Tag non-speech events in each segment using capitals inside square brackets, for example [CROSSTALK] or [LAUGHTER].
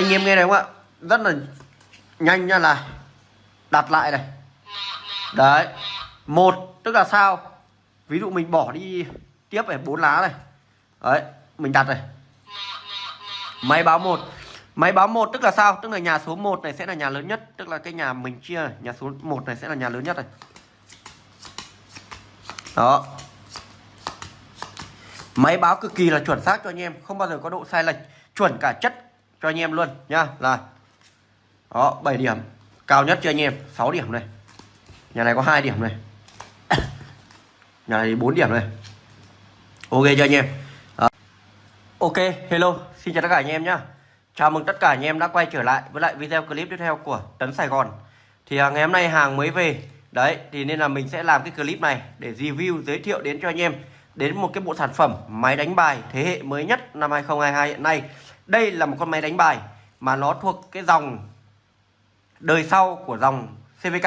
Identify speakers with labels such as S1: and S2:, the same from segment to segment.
S1: anh em nghe này không ạ? Rất là nhanh nha, là đặt lại này. Đấy, một, tức là sao? Ví dụ mình bỏ đi tiếp này, bốn lá này. Đấy, mình đặt này. Máy báo một. Máy báo một tức là sao? Tức là nhà số 1 này sẽ là nhà lớn nhất. Tức là cái nhà mình chia này. nhà số 1 này sẽ là nhà lớn nhất này. Đó. Máy báo cực kỳ là chuẩn xác cho anh em, không bao giờ có độ sai lệch. Chuẩn cả chất cho anh em luôn nhá. Là đó 7 điểm. Cao nhất cho anh em 6 điểm này. Nhà này có hai điểm này. [COUGHS] Nhà này 4 điểm này. Ok cho anh em. Đó. ok, hello. Xin chào tất cả anh em nhá. Chào mừng tất cả anh em đã quay trở lại với lại video clip tiếp theo của Tấn Sài Gòn. Thì à, ngày hôm nay hàng mới về. Đấy, thì nên là mình sẽ làm cái clip này để review, giới thiệu đến cho anh em đến một cái bộ sản phẩm máy đánh bài thế hệ mới nhất năm 2022 hiện nay đây là một con máy đánh bài mà nó thuộc cái dòng đời sau của dòng CVK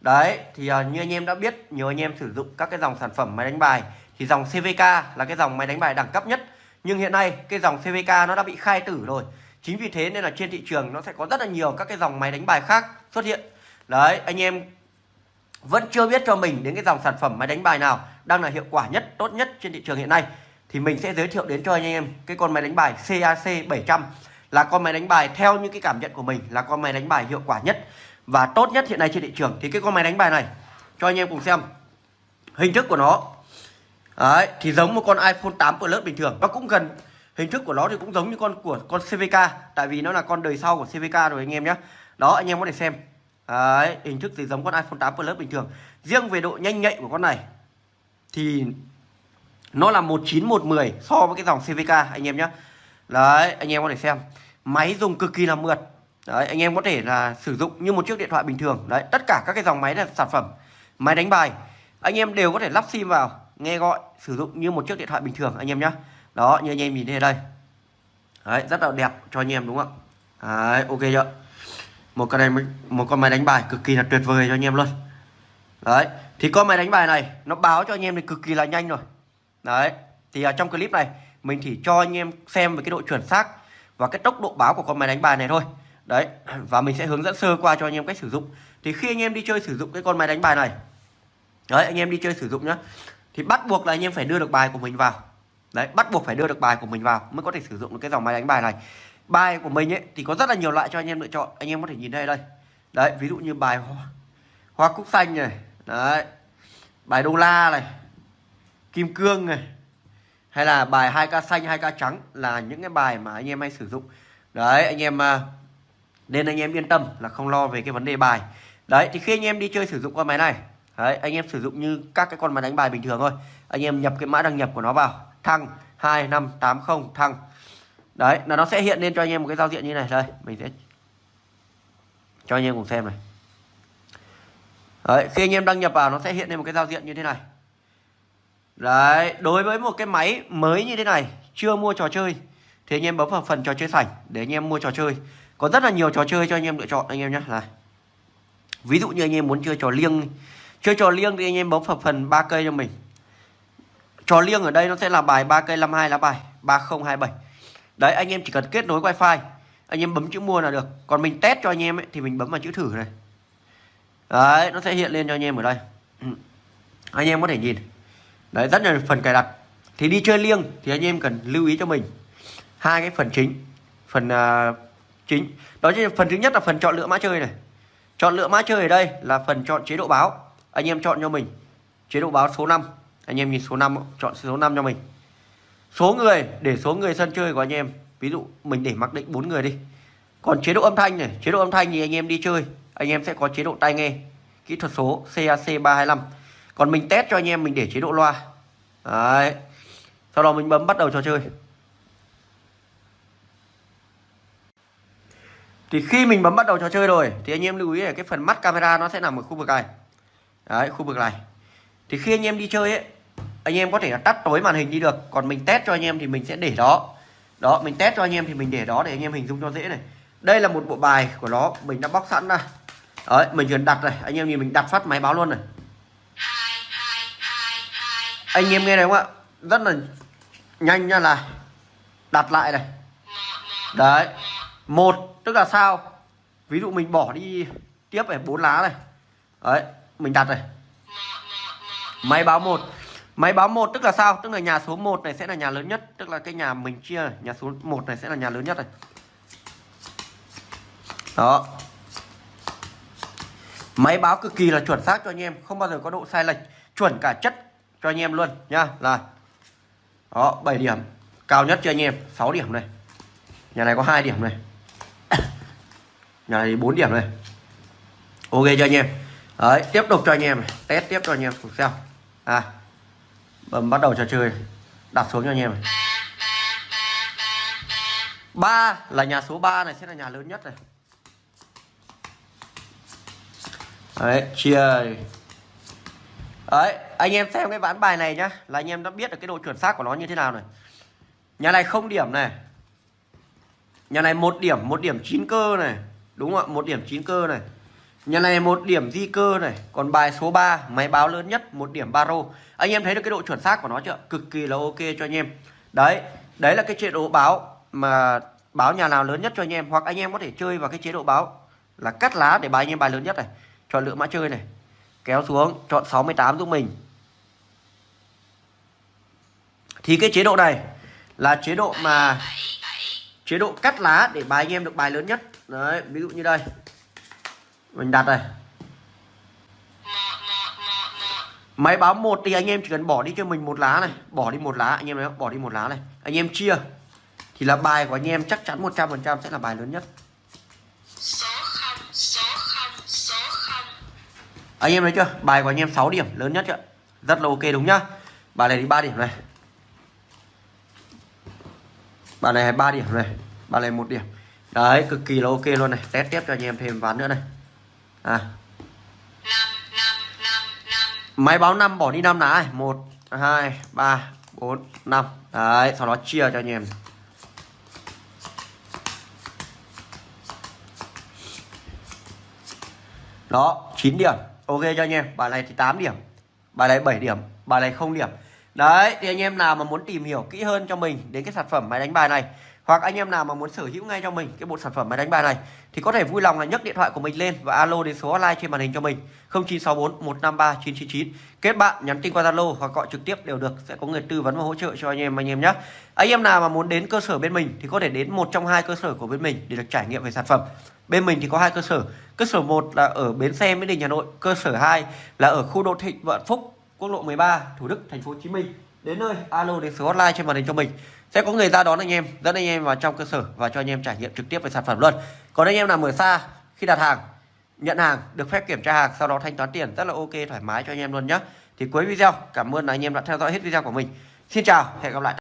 S1: đấy thì uh, như anh em đã biết nhiều anh em sử dụng các cái dòng sản phẩm máy đánh bài thì dòng CVK là cái dòng máy đánh bài đẳng cấp nhất. Nhưng hiện nay cái dòng CVK nó đã bị khai tử rồi. Chính vì thế nên là trên thị trường nó sẽ có rất là nhiều các cái dòng máy đánh bài khác xuất hiện. Đấy anh em vẫn chưa biết cho mình đến cái dòng sản phẩm máy đánh bài nào đang là hiệu quả nhất tốt nhất trên thị trường hiện nay thì mình sẽ giới thiệu đến cho anh em cái con máy đánh bài CAC 700 là con máy đánh bài theo những cái cảm nhận của mình là con máy đánh bài hiệu quả nhất và tốt nhất hiện nay trên thị trường. Thì cái con máy đánh bài này cho anh em cùng xem hình thức của nó. Đấy, thì giống một con iPhone 8 Plus bình thường. Nó cũng gần hình thức của nó thì cũng giống như con của con CVK tại vì nó là con đời sau của CVK rồi anh em nhé. Đó anh em có thể xem. Đấy, hình thức thì giống con iPhone 8 Plus bình thường. Riêng về độ nhanh nhạy của con này thì nó là 19110 so với cái dòng CVK anh em nhé đấy, anh em có thể xem. Máy dùng cực kỳ là mượt. Đấy, anh em có thể là sử dụng như một chiếc điện thoại bình thường. Đấy, tất cả các cái dòng máy là sản phẩm, máy đánh bài. Anh em đều có thể lắp sim vào, nghe gọi, sử dụng như một chiếc điện thoại bình thường, anh em nhé đó, như anh em nhìn thấy đây. Đấy, rất là đẹp cho anh em, đúng không ạ? Đấy, ok chưa? Một con này một con máy đánh bài cực kỳ là tuyệt vời cho anh em luôn. Đấy, thì con máy đánh bài này nó báo cho anh em thì cực kỳ là nhanh rồi đấy thì ở trong clip này mình chỉ cho anh em xem về cái độ chuẩn xác và cái tốc độ báo của con máy đánh bài này thôi. Đấy [CLEARS THROAT] và mình sẽ hướng dẫn sơ qua cho anh em cách sử dụng. Thì khi anh em đi chơi sử dụng cái con máy đánh bài này đấy anh em đi chơi sử dụng nhá thì bắt buộc là anh em phải đưa được bài của mình vào. Đấy bắt buộc phải đưa được bài của mình vào mới có thể sử dụng được cái dòng máy đánh bài này. Bài của mình ấy thì có rất là nhiều loại cho anh em lựa chọn. Anh em có thể nhìn đây đây. Đấy ví dụ như bài hoa, hoa cúc xanh này đấy bài đô la này kim cương này, hay là bài 2k xanh 2k trắng là những cái bài mà anh em hay sử dụng. Đấy, anh em à, nên anh em yên tâm là không lo về cái vấn đề bài. Đấy, thì khi anh em đi chơi sử dụng con máy này, đấy, anh em sử dụng như các cái con máy đánh bài bình thường thôi. Anh em nhập cái mã đăng nhập của nó vào, thăng 2580 thăng. Đấy, là nó sẽ hiện lên cho anh em một cái giao diện như này, đây, mình sẽ cho anh em cùng xem này. Đấy, khi anh em đăng nhập vào nó sẽ hiện lên một cái giao diện như thế này đấy đối với một cái máy mới như thế này chưa mua trò chơi thì anh em bấm vào phần trò chơi sảnh để anh em mua trò chơi có rất là nhiều trò chơi cho anh em lựa chọn anh em nhé này ví dụ như anh em muốn chơi trò liêng chơi trò liêng thì anh em bấm vào phần ba cây cho mình trò liêng ở đây nó sẽ là bài 3 cây 52 lá bài 3027 đấy anh em chỉ cần kết nối wifi anh em bấm chữ mua là được còn mình test cho anh em ấy, thì mình bấm vào chữ thử này đấy nó sẽ hiện lên cho anh em ở đây anh em có thể nhìn đấy rất là phần cài đặt. Thì đi chơi liêng thì anh em cần lưu ý cho mình. Hai cái phần chính. Phần uh, chính. Đó chính phần thứ nhất là phần chọn lựa mã chơi này. Chọn lựa mã chơi ở đây là phần chọn chế độ báo. Anh em chọn cho mình. Chế độ báo số 5 anh em nhìn số 5 chọn số 5 cho mình. Số người để số người sân chơi của anh em. Ví dụ mình để mặc định bốn người đi. Còn chế độ âm thanh này. Chế độ âm thanh thì anh em đi chơi. Anh em sẽ có chế độ tai nghe. Kỹ thuật số CAC 325 còn mình test cho anh em, mình để chế độ loa. Đấy. Sau đó mình bấm bắt đầu trò chơi. Thì khi mình bấm bắt đầu trò chơi rồi, thì anh em lưu ý là cái phần mắt camera nó sẽ nằm ở khu vực này. Đấy, khu vực này. Thì khi anh em đi chơi ấy, anh em có thể là tắt tối màn hình đi được. Còn mình test cho anh em thì mình sẽ để đó. Đó, mình test cho anh em thì mình để đó để anh em hình dung cho dễ này. Đây là một bộ bài của nó, mình đã bóc sẵn ra. Đấy, mình chỉ đặt này. Anh em nhìn mình đặt phát máy báo luôn này anh em nghe này không ạ? Rất là nhanh nha, là đặt lại này. Đấy, một, tức là sao? Ví dụ mình bỏ đi tiếp này, bốn lá này. Đấy, mình đặt này. Máy báo một. Máy báo một tức là sao? Tức là nhà số 1 này sẽ là nhà lớn nhất. Tức là cái nhà mình chia này. nhà số 1 này sẽ là nhà lớn nhất này. Đó. Máy báo cực kỳ là chuẩn xác cho anh em, không bao giờ có độ sai lệch. Chuẩn cả chất cho anh em luôn nhá. Là đó 7 điểm. Cao nhất cho anh em 6 điểm này. Nhà này có 2 điểm này. Nhà này 4 điểm này. Ok cho anh em. Đấy, tiếp tục cho anh em test tiếp cho anh em cùng xem. À. Bấm bắt đầu trò chơi. Đặt xuống cho anh em này. Ba là nhà số 3 này sẽ là nhà lớn nhất này. Đấy, chia đấy, anh em xem cái ván bài này nhá, là anh em đã biết được cái độ chuẩn xác của nó như thế nào này nhà này không điểm này. Nhà này một điểm một điểm chín cơ này. Đúng không ạ? Một điểm chín cơ này. Nhà này một điểm di cơ này. Còn bài số 3 máy báo lớn nhất, một điểm baro anh em thấy được cái độ chuẩn xác của nó chưa? Cực kỳ là ok cho anh em. Đấy đấy là cái chế độ báo mà báo nhà nào lớn nhất cho anh em. Hoặc anh em có thể chơi vào cái chế độ báo là cắt lá để bài anh em bài lớn nhất này. Chọn lựa mã chơi này kéo xuống, chọn 68 giúp mình. Thì cái chế độ này là chế độ mà chế độ cắt lá để bài anh em được bài lớn nhất. Đấy, ví dụ như đây. Mình đặt đây. Máy báo một thì anh em chỉ cần bỏ đi cho mình một lá này. Bỏ đi một lá, anh em thấy bỏ đi một lá này. Anh em chia. Thì là bài của anh em chắc chắn 100% sẽ là bài lớn nhất
S2: số 0 số 0 số 0
S1: anh em thấy chưa? Bài của anh em 6 điểm, lớn nhất chưa? Rất là ok, đúng nhá. Bài này đi 3 điểm này. Bài này 3 điểm này. Bài này một điểm. Đấy, cực kỳ là ok luôn này. Test tiếp cho anh em thêm ván nữa này. À. Máy báo 5 bỏ đi 5 lá này 1 2 3 4 5 đấy, sau đó chia cho anh em. Đó 9 điểm ok cho anh em, bài này thì 8 điểm, bài này 7 điểm, bài này không điểm. Đấy, thì anh em nào mà muốn tìm hiểu kỹ hơn cho mình đến cái sản phẩm máy đánh bài này, hoặc anh em nào mà muốn sở hữu ngay cho mình cái bộ sản phẩm máy đánh bài này, thì có thể vui lòng là nhấc điện thoại của mình lên và alo đến số hotline trên màn hình cho mình 0964 153 999 kết bạn, nhắn tin qua Zalo hoặc gọi trực tiếp đều được, sẽ có người tư vấn và hỗ trợ cho anh em anh em nhé. Anh em nào mà muốn đến cơ sở bên mình thì có thể đến một trong hai cơ sở của bên mình để được trải nghiệm về sản phẩm bên mình thì có hai cơ sở. Cơ sở 1 là ở bến xe, Mỹ Đình, Hà Nội. Cơ sở 2 là ở khu đô thị Vạn Phúc, quốc lộ 13 Thủ Đức, thành phố Hồ Chí Minh. Đến nơi, alo đến số hotline trên màn hình cho mình. Sẽ có người ra đón anh em, dẫn anh em vào trong cơ sở và cho anh em trải nghiệm trực tiếp về sản phẩm luôn. Còn anh em nào ở xa, khi đặt hàng, nhận hàng, được phép kiểm tra hàng, sau đó thanh toán tiền, rất là ok, thoải mái cho anh em luôn nhé thì cuối video, cảm ơn anh em đã theo dõi hết video của mình. Xin chào, hẹn gặp lại.